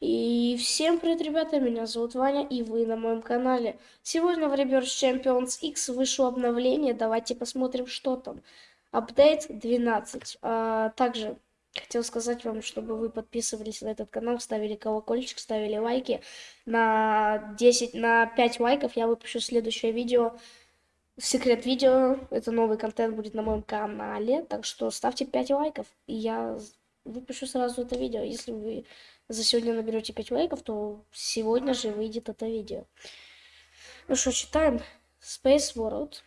И всем привет, ребята, меня зовут Ваня, и вы на моем канале. Сегодня в Reverse Champions X вышло обновление, давайте посмотрим, что там. Апдейт 12. А, также хотел сказать вам, чтобы вы подписывались на этот канал, ставили колокольчик, ставили лайки. На 10, на 5 лайков я выпущу следующее видео. Секрет видео, это новый контент будет на моем канале, так что ставьте 5 лайков, и я выпущу сразу это видео. Если вы за сегодня наберете 5 лайков, то сегодня же выйдет это видео. Ну что, читаем. Space World.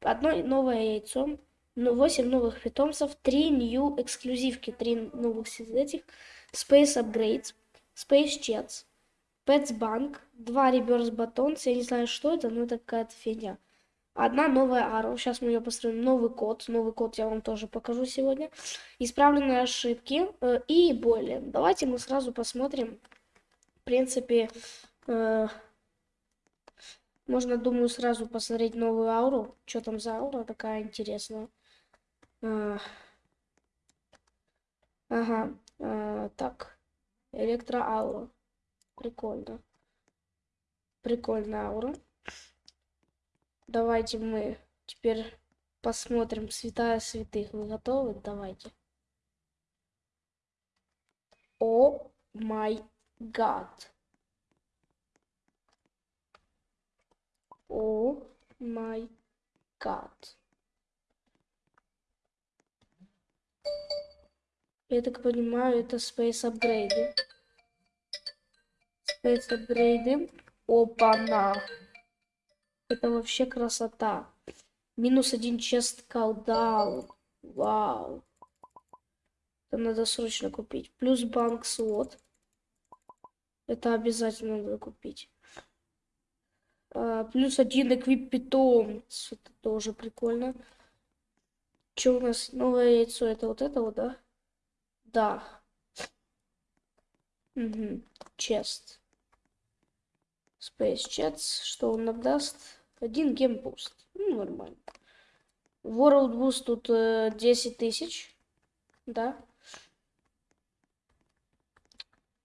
Одно новое яйцо. Ну, 8 новых питомцев. 3 new эксклюзивки. 3 новых этих. Space Upgrades. Space Jets. Pets Bank. 2 Reverse Batons. Я не знаю, что это, но это какая-то фигня. Одна новая ару. Сейчас мы ее построим. Новый код. Новый код я вам тоже покажу сегодня. Исправленные ошибки э, и более. Давайте мы сразу посмотрим. В принципе, э, можно, думаю, сразу посмотреть новую ауру. Что там за аура такая интересная. Э, ага. Э, так. Электроаура. Прикольно. Прикольная аура. Давайте мы теперь посмотрим святая святых. Вы готовы? Давайте. О май гад. О май гад. Я так понимаю, это Space апгрейды. Space апгрейды. Опа-на. Это вообще красота. Минус один чест колдаун. Вау. Это надо срочно купить. Плюс банк слот. Это обязательно надо купить. А, плюс один эквип питомец. Это тоже прикольно. Что у нас? Новое яйцо. Это вот это вот, да? Да. Угу. Chest. Space Chests. Что он нам даст? Один game boost. Ну, нормально. World Boost тут э, 10 тысяч. Да.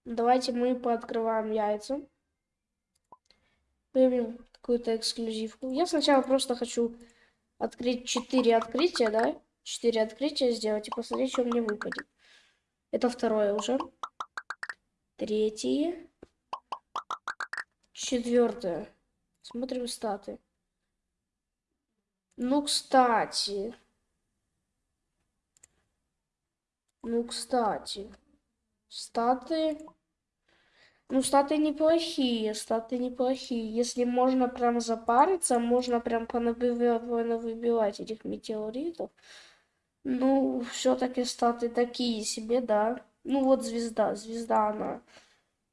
Давайте мы пооткрываем яйца. Выберем какую-то эксклюзивку. Я сначала просто хочу открыть 4 открытия, да? 4 открытия сделать и посмотреть, что мне выпадет. Это второе уже. Третье. Четвертое. Смотрим статы. Ну, кстати. Ну, кстати. Статы... Ну, статы неплохие, статы неплохие. Если можно прям запариться, можно прям понавыбивать этих метеоритов. Ну, все-таки статы такие себе, да. Ну, вот звезда, звезда она.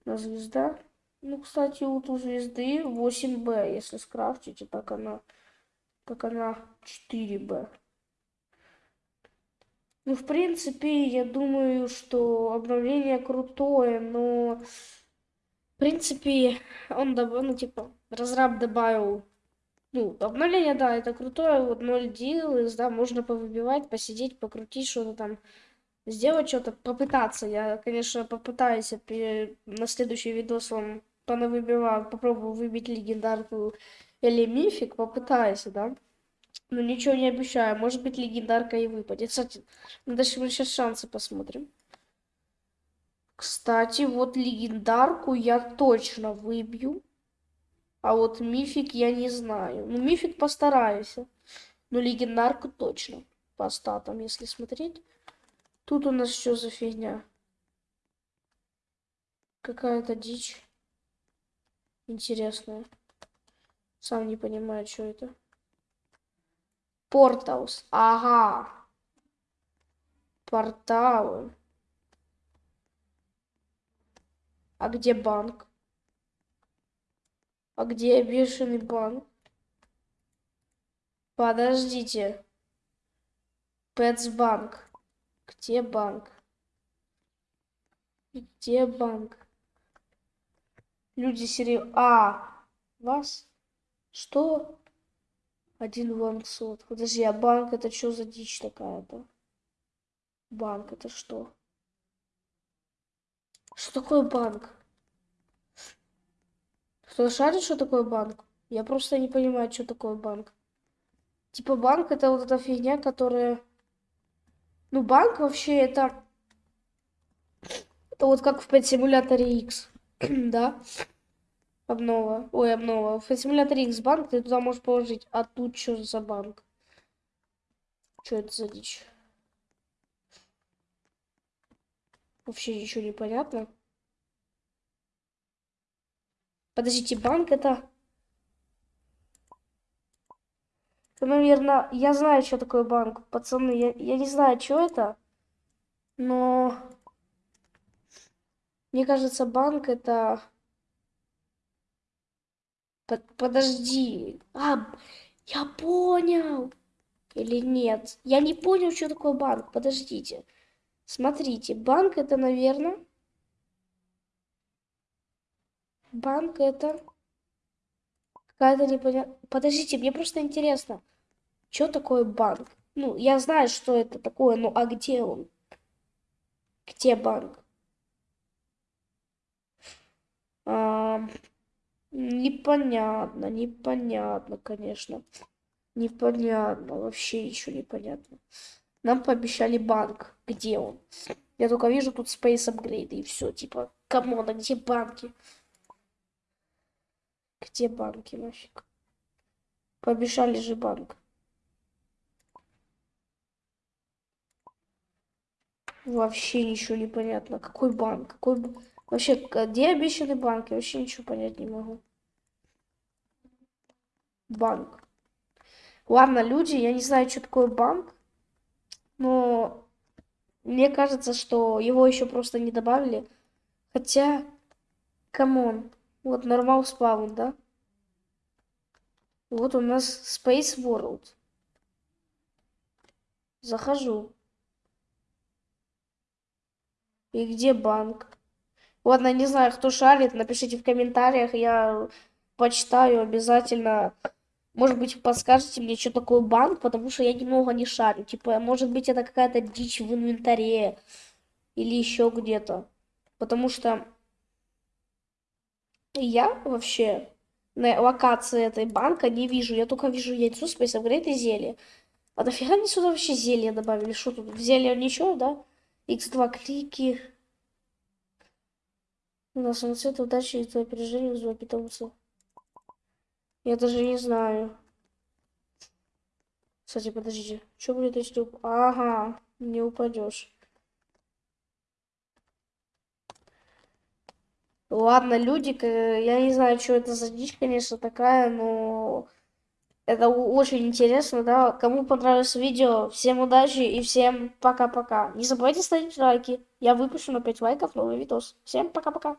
На звезда. Ну, кстати, вот у звезды 8Б, если скрафтите, так она как она 4Б. Ну, в принципе, я думаю, что обновление крутое, но... В принципе, он ну, типа, разраб добавил... Ну, обновление, да, это крутое, вот 0 deals, да, можно повыбивать, посидеть, покрутить что-то там, сделать что-то, попытаться. Я, конечно, попытаюсь на следующий видос вам понавыбиваю, попробую выбить легендарку или мифик, попытайся, да? Но ничего не обещаю. Может быть, легендарка и выпадет. Кстати, ну, дальше мы сейчас шансы посмотрим. Кстати, вот легендарку я точно выбью. А вот мифик я не знаю. Ну, мифик постараюсь. Но легендарку точно. По статам, если смотреть. Тут у нас что за фигня? Какая-то дичь. Интересная. Сам не понимаю, что это. Порталс. Ага. Порталы. А где банк? А где бешеный банк? Подождите. Пэтсбанк. Где банк? Где банк? Люди серьезно... А, Вас? Что? Один банк сот. Подожди, а банк это что за дичь такая-то? Банк это что? Что такое банк? Кто шарит, что такое банк? Я просто не понимаю, что такое банк. Типа банк это вот эта фигня, которая... Ну, банк вообще это... Это вот как в симуляторе X, да? Обнова. Ой, обнова. В симуляторе X банк ты туда можешь положить. А тут что за банк? Что это за дичь? Вообще ничего не понятно. Подождите, банк это... это... Наверное, я знаю, что такое банк. Пацаны, я, я не знаю, что это. Но... Мне кажется, банк это... Под, подожди. А, я понял. Или нет? Я не понял, что такое банк. Подождите. Смотрите, банк это, наверное... Банк это... Какая-то непонятная... Подождите, мне просто интересно. Что такое банк? Ну, я знаю, что это такое, ну а где он? Где банк? А, непонятно, непонятно, конечно. Непонятно, вообще ничего не понятно. Нам пообещали банк. Где он? Я только вижу тут Space Upgrade и все. Типа, come on, а где банки? Где банки нафиг? Пообещали же банк. Вообще ничего не понятно. Какой банк? Какой... Вообще, где обещанный банк? Я вообще ничего понять не могу. Банк. Ладно, люди, я не знаю, что такое банк. Но мне кажется, что его еще просто не добавили. Хотя, come on, вот normal spawn, да? Вот у нас Space World. Захожу. И где банк? Ладно, не знаю, кто шарит, напишите в комментариях, я почитаю обязательно. Может быть, подскажете мне, что такое банк, потому что я немного не шарю. Типа, может быть, это какая-то дичь в инвентаре или еще где-то. Потому что я вообще на локации этой банка не вижу. Я только вижу яйцо, Space Upgrade и зелье. А нафига они сюда вообще зелье добавили? Что тут? В зелье ничего, да? X2 клики. На цвет удачи и твое опережение вызывает питомца. Я даже не знаю. Кстати, подождите. Что будет, если... Ага, не упадешь. Ладно, люди, я не знаю, что это за дичь, конечно, такая, но это очень интересно, да. Кому понравилось видео, всем удачи и всем пока-пока. Не забывайте ставить лайки. Я выпущу на 5 лайков новый видос. Всем пока-пока.